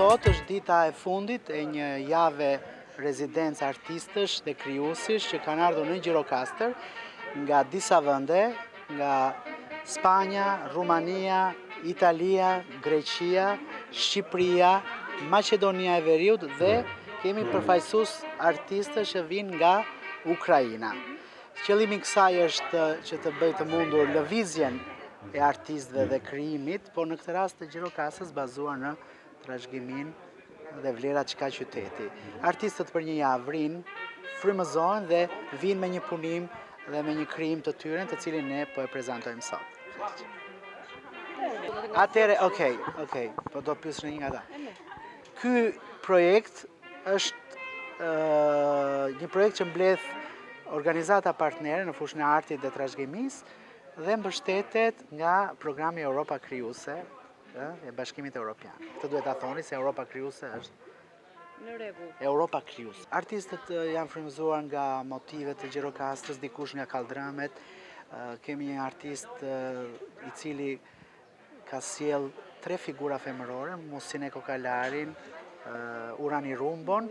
sot është dita e fundit e një jave rezidencë artistësh dhe krijuesish që kanë ardhur në Gjirokastër nga disa vënde Nga Spanja, Rumania, Italia, Greqia, Shqipëria, Maqedonia e Veriut dhe kemi përfaqësues artistë që vijnë nga Ukraina. Qëllimi i kësaj është që të bëjë të mundur lëvizjen e artistëve dhe krijimit, por në këtë rast të Gjirokastrës bazuar në trashëgiminë dhe vlerat që ka qyteti. Artistët për një javë rrinë, frymëzohen dhe vijnë me një punim dhe me një krijim të tyre të cilin ne po e prezentojmë sot. Atëherë, okej, okej, po do pyesim një nga ta. Ky projekt është një projekt që mbledh organizata partnere në fushën e artit dhe trashëgimisë dhe mbështetet nga programi Europa Krijuese, ë e Bashkimit Evropian. Këtë duhet ta thoni se Europa krijuese është Në rregull. Europa Krijuese. Artistët janë frymëzuar nga motive të Gjirokastrës, dikush nga kalldrëmet. Kemi një artist i cili ka sjellë tre figura femërore, Musine Kokalarin, Urani Rumbon,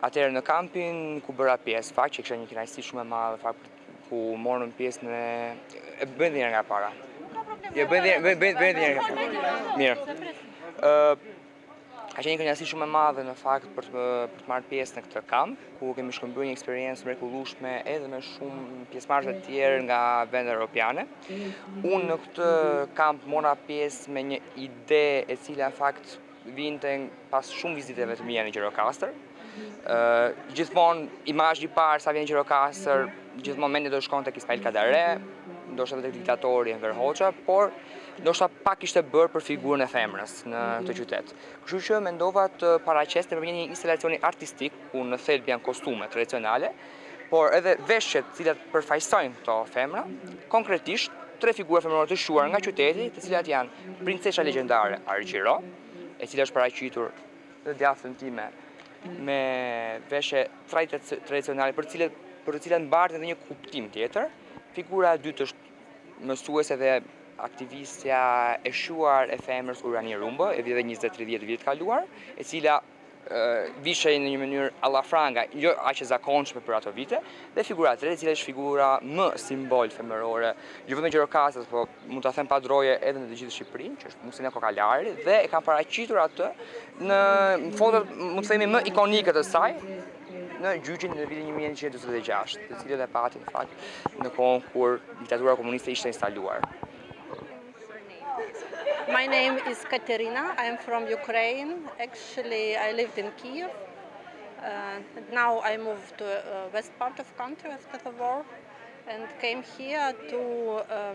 Atëherë në kampin ku bëra pjesë, fakt që kisha një kënaqësi shumë e madhe, fakt ku morëm pjesë në e bëjmë edhe një nga para. Jo bëjmë edhe një, bëjmë bëjmë edhe një nga para. Mirë. Ë ka qenë një kënaqësi shumë e madhe në fakt për të për të marrë pjesë në këtë kamp. ku kemi shkëmbyer një eksperiencë të mrekullueshme edhe me shumë pjesëmarrës të tjerë nga vende europiane. Unë në këtë kamp mora pjesë me një ide e cila në fakt vinte pas shumë viziteve të mia në Gjirokastër. Ë gjithmonë imazhi i parë sa vjen në Gjirokastër, gjithmonë mendja të shkon tek Ismail Kadare, ndoshta tek diktatori Enver Hoxha, por ndoshta pak ishte bërë për figurën e femrës në këtë qytet. Kështu që mendova të paraqes nëpërmjet një instalacioni artistik, ku në thelb janë kostume tradicionale, por edhe veshjet të cilat përfaqësojnë këto femra, konkretisht tre figura femërore të shquara nga qyteti, të cilat janë princesha legjendare Argjiro, e cila është paraqitur në të djathtën time me veshje tradicionale për të cilët për të cilat mbartin edhe një kuptim tjetër. Figura e dytë është Mësuesja dhe aktivistja e shquar e femrës Urani Rumbo, e viteve njëzet e tridhjetë të shekullit të kaluar, e cila vishej në një mënyrë allafranga, jo aq e zakonshme për ato vite, dhe figura e tretë, e cila është figura më simbol femërore, jo vetëm në Gjirokastër, po mund ta them pa droje edhe në të gjithë Shqipërinë, që është Musine Kokalari dhe e kam paraqitur atë në foton, mund të themi, më ikonike të saj, në gjyqin në vitin 1946, të cilin e pati në fakt në kohën kur diktatura komuniste ishte instaluar. My name is Katerina. I am from Ukraine. Actually, I lived in Kiev. Uh, now I moved to uh, west part of country after the war and came here to uh,